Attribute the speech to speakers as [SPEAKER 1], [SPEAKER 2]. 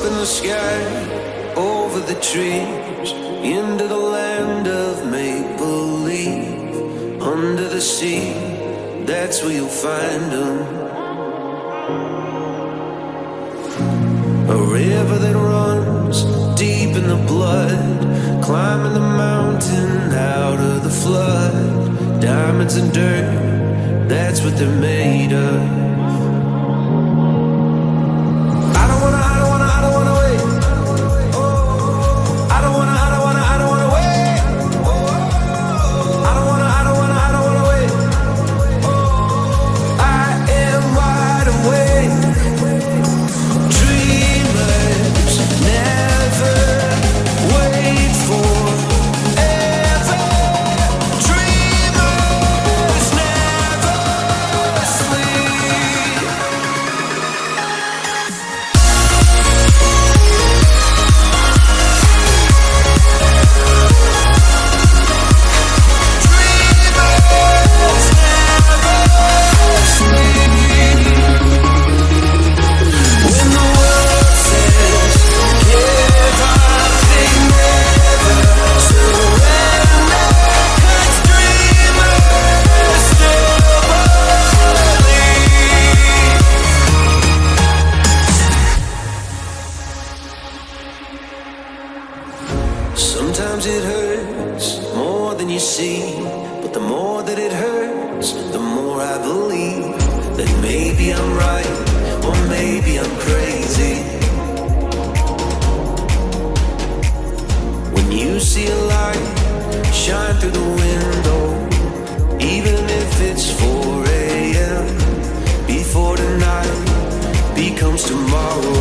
[SPEAKER 1] up in the sky, over the trees, into the land of make believe. Under the sea, that's where you'll find them. A river that runs deep in the blood, climbing the mountain out of the flood. Diamonds and dirt, that's what they're made of. Sometimes it hurts more than you see, but the more that it hurts, the more I believe that maybe I'm right or maybe I'm crazy. When you see a light shine through the window, even if it's 4 a.m. before the night becomes tomorrow,